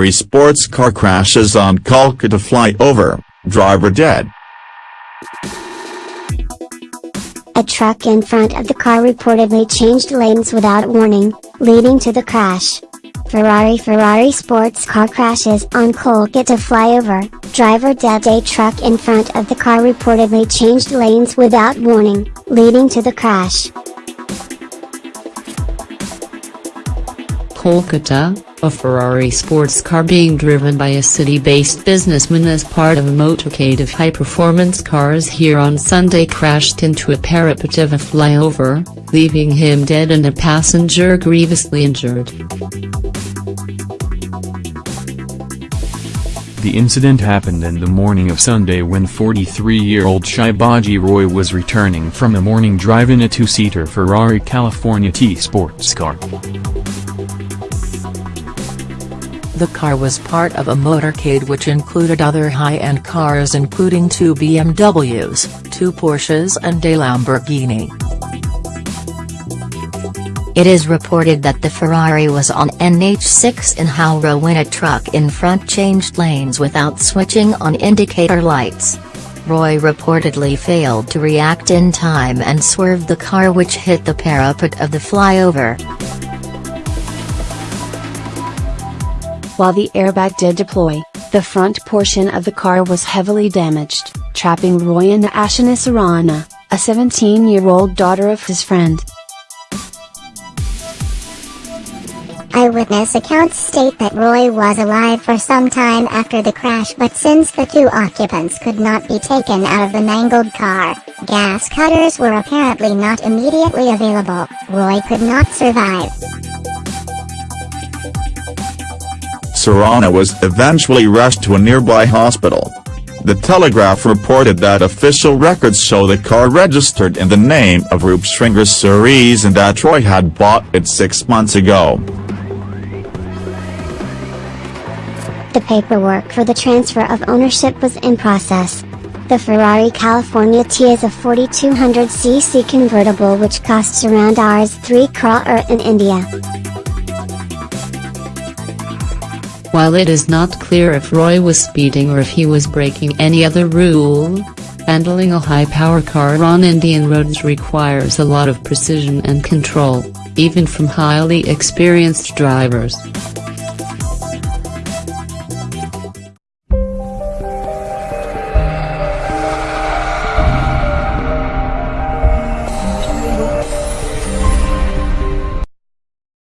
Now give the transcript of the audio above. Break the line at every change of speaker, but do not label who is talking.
Ferrari sports car crashes on Kolkata flyover, driver dead.
A truck in front of the car reportedly changed lanes without warning, leading to the crash. Ferrari Ferrari sports car crashes on Kolkata flyover, driver dead A truck in front of the car reportedly changed lanes without warning, leading to the crash.
Kolkata, a Ferrari sports car being driven by a city-based businessman as part of a motorcade of high-performance cars here on Sunday crashed into a parapet of a flyover, leaving him dead and a passenger grievously injured.
The incident happened in the morning of Sunday when 43-year-old Shivaji Roy was returning from a morning drive in a two-seater Ferrari California T sports car.
The car was part of a motorcade which included other high-end cars including two BMWs, two Porsches and a Lamborghini.
It is reported that the Ferrari was on NH6 in Howrah when a truck in front changed lanes without switching on indicator lights. Roy reportedly failed to react in time and swerved the car which hit the parapet of the flyover.
While the airbag did deploy, the front portion of the car was heavily damaged, trapping Roy and Ashana Surana, a 17-year-old daughter of his friend.
Eyewitness accounts state that Roy was alive for some time after the crash but since the two occupants could not be taken out of the mangled car, gas cutters were apparently not immediately available, Roy could not survive.
Surana was eventually rushed to a nearby hospital. The Telegraph reported that official records show the car registered in the name of Roop Sringer Suresh and that Roy had bought it six months ago.
The paperwork for the transfer of ownership was in process. The Ferrari California T is a 4200cc convertible which costs around Rs 3 crore in India.
While it is not clear if Roy was speeding or if he was breaking any other rule, handling a high-power car on Indian roads requires a lot of precision and control, even from highly experienced drivers.